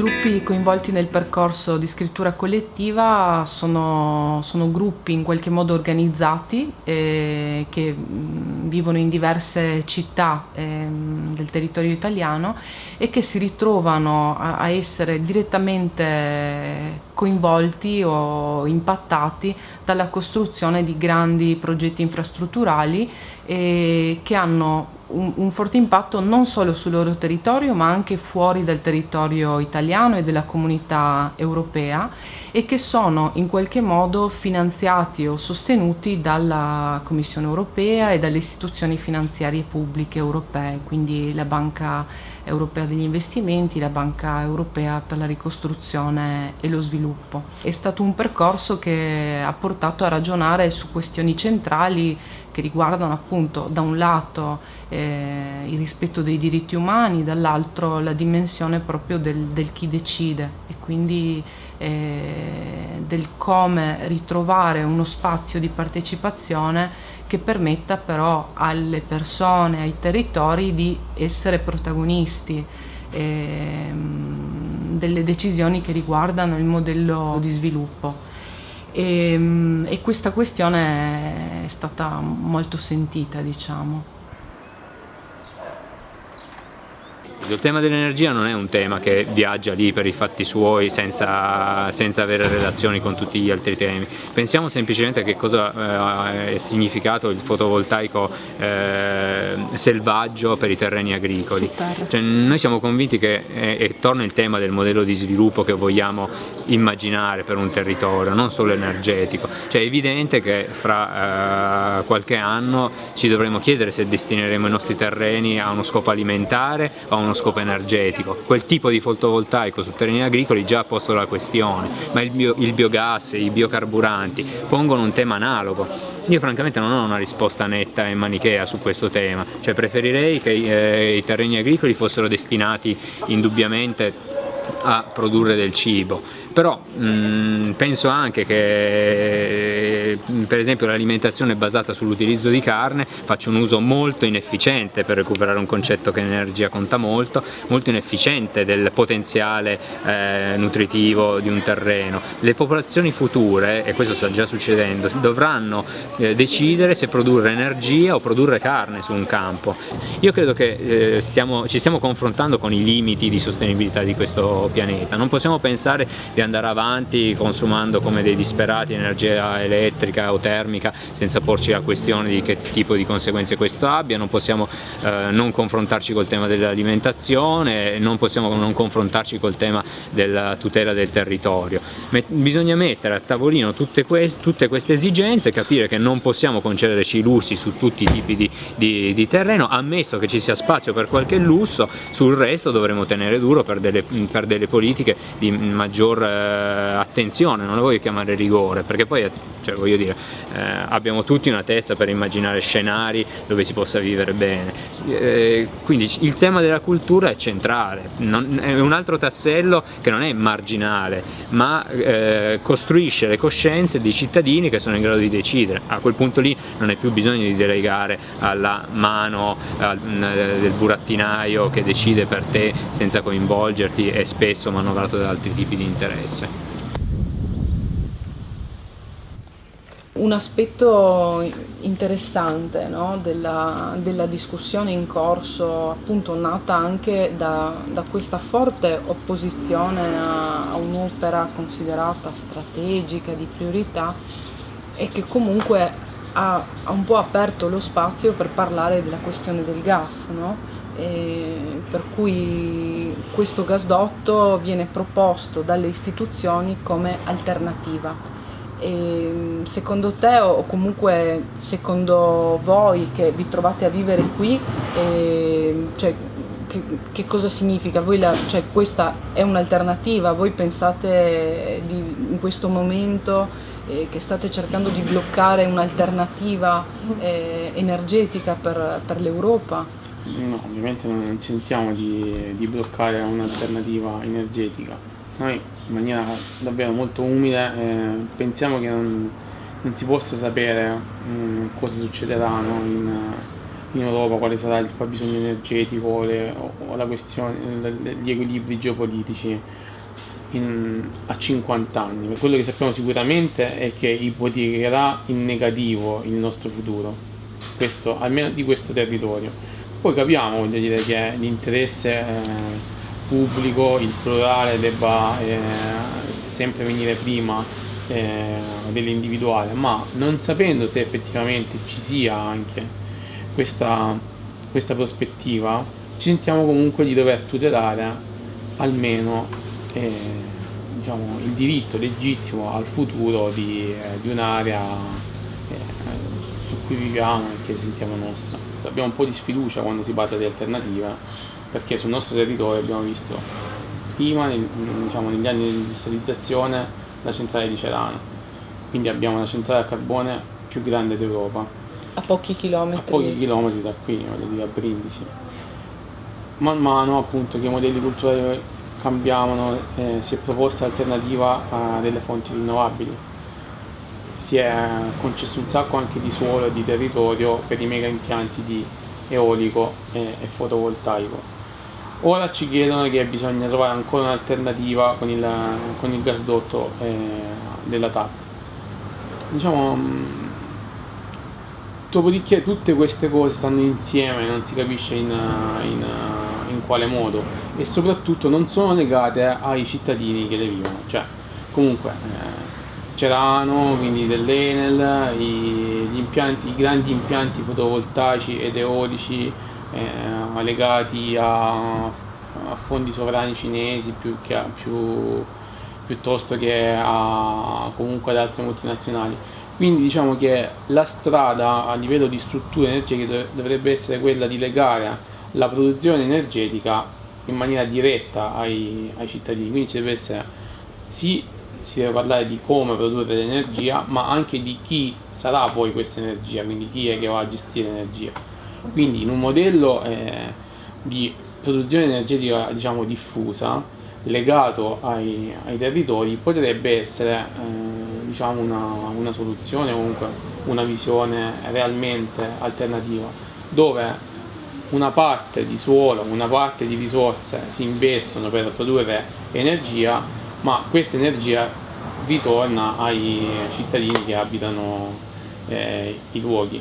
gruppi coinvolti nel percorso di scrittura collettiva sono, sono gruppi in qualche modo organizzati eh, che mh, vivono in diverse città eh, del territorio italiano e che si ritrovano a, a essere direttamente coinvolti o impattati dalla costruzione di grandi progetti infrastrutturali eh, che hanno un, un, forte impatto non solo sul loro territorio ma anche fuori dal territorio italiano e della comunità europea e che sono in qualche modo finanziati o sostenuti dalla Commissione europea e dalle istituzioni finanziarie pubbliche europee, quindi la Banca Europea degli Investimenti, la Banca Europea per la Ricostruzione e lo Sviluppo. È stato un percorso che ha portato a ragionare su questioni centrali che riguardano appunto da un lato eh, il rispetto dei diritti umani, dall'altro la dimensione proprio del, del, chi decide e quindi eh, del come ritrovare uno spazio di partecipazione che permetta però alle persone, ai territori di essere protagonisti eh, delle decisioni che riguardano il modello di sviluppo. E, ehm, e questa questione è stata molto sentita, diciamo. Il tema dell'energia non è un tema che viaggia lì per i fatti suoi senza, senza avere relazioni con tutti gli altri temi. Pensiamo semplicemente a che cosa eh, è significato il fotovoltaico eh, selvaggio per i terreni agricoli. Cioè, noi siamo convinti che, e, e torna il tema del modello di sviluppo che vogliamo immaginare per un territorio, non solo energetico. Cioè, è evidente che fra eh, qualche anno ci dovremo chiedere se destineremo i nostri terreni a uno scopo alimentare o a uno scopo energetico. Quel tipo di fotovoltaico su terreni agricoli già ha posto la questione, ma il, bio, il biogas, i biocarburanti pongono un tema analogo. Io francamente non ho una risposta netta e manichea su questo tema, cioè preferirei che eh, i terreni agricoli fossero destinati indubbiamente a produrre del cibo però mh, mm, penso anche che per esempio l'alimentazione basata sull'utilizzo di carne faccia un uso molto inefficiente per recuperare un concetto che l'energia conta molto, molto inefficiente del potenziale eh, nutritivo di un terreno. Le popolazioni future, e questo sta già succedendo, dovranno eh, decidere se produrre energia o produrre carne su un campo. Io credo che eh, stiamo, ci stiamo confrontando con i limiti di sostenibilità di questo pianeta, non possiamo pensare di andare avanti consumando come dei disperati energia elettrica o termica senza porci la questione di che tipo di conseguenze questo abbia, non possiamo eh, non confrontarci col tema dell'alimentazione, non possiamo non confrontarci col tema della tutela del territorio. Met bisogna mettere a tavolino tutte, que tutte, queste esigenze, capire che non possiamo concederci i lussi su tutti i tipi di, di, di terreno, ammesso che ci sia spazio per qualche lusso, sul resto dovremo tenere duro per delle, per delle politiche di maggior attenzione, non lo voglio chiamare rigore, perché poi cioè, voglio dire, eh, abbiamo tutti una testa per immaginare scenari dove si possa vivere bene. Eh, quindi il tema della cultura è centrale, non, è un altro tassello che non è marginale, ma eh, costruisce le coscienze dei cittadini che sono in grado di decidere. A quel punto lì non è più bisogno di delegare alla mano al, del burattinaio che decide per te senza coinvolgerti e spesso manovrato da altri tipi di interesse. Un aspetto interessante no, della, della, discussione in corso, appunto nata anche da, da questa forte opposizione a, a un'opera considerata strategica, di priorità, e che comunque ha, ha, un po' aperto lo spazio per parlare della questione del gas, no? Per cui questo gasdotto viene proposto dalle istituzioni come alternativa e secondo te o comunque secondo voi che vi trovate a vivere qui, eh, cioè, che, che, cosa significa? La, cioè, questa è un'alternativa? Voi pensate di, in questo momento eh, che state cercando di bloccare un'alternativa eh, energetica per, per l'Europa? No, ovviamente non sentiamo di, di bloccare un'alternativa energetica noi in maniera davvero molto umile eh, pensiamo che non, non, si possa sapere mh, mm, cosa succederà no, in, in, Europa, quale sarà il fabbisogno energetico le, o, la questione, gli equilibri geopolitici in, a 50 anni. Quello che sappiamo sicuramente è che ipotecherà in negativo il nostro futuro, questo, almeno di questo territorio. Poi capiamo voglio dire, che l'interesse eh, pubblico, il plurale debba eh, sempre venire prima eh, dell'individuale, ma non sapendo se effettivamente ci sia anche questa, questa prospettiva, ci sentiamo comunque di dover tutelare almeno diciamo, il diritto legittimo al futuro di, di un'area eh, su cui viviamo e che sentiamo nostra. Abbiamo un po' di sfiducia quando si parla di alternative perché sul nostro territorio abbiamo visto prima nel, diciamo, negli anni di industrializzazione la centrale di Cerano. Quindi abbiamo la centrale a carbone più grande d'Europa. A pochi chilometri. A pochi chilometri da qui, voglio dire a Brindisi. Man mano appunto che i modelli culturali cambiavano eh, si è proposta l'alternativa a delle fonti rinnovabili si è concesso un sacco anche di suolo e di territorio per i mega impianti di eolico e, e fotovoltaico. Ora ci chiedono che bisogna trovare ancora un'alternativa con il, con il gasdotto eh, della TAP. Diciamo dopodiché tutte queste cose stanno insieme non si capisce in, in in quale modo. E soprattutto non sono legate ai cittadini che le vivono. Cioè comunque eh, Cerano, quindi dell'Enel, gli impianti, i grandi impianti fotovoltaici ed eolici eh, legati a, a, fondi sovrani cinesi più che a, più, piuttosto che a, comunque ad altre multinazionali. Quindi diciamo che la strada a livello di strutture energetiche dovrebbe essere quella di legare la produzione energetica in maniera diretta ai, ai cittadini, quindi ci deve essere, sì, si deve parlare di come produrre l'energia, ma anche di chi sarà poi questa energia, quindi chi è che va a gestire l'energia. Quindi in un modello eh, di produzione energetica diciamo, diffusa, legato ai, ai, territori, potrebbe essere eh, diciamo una, una soluzione, comunque una visione realmente alternativa, dove una parte di suolo, una parte di risorse si investono per produrre energia, ma questa energia ritorna ai cittadini che abitano eh, i luoghi.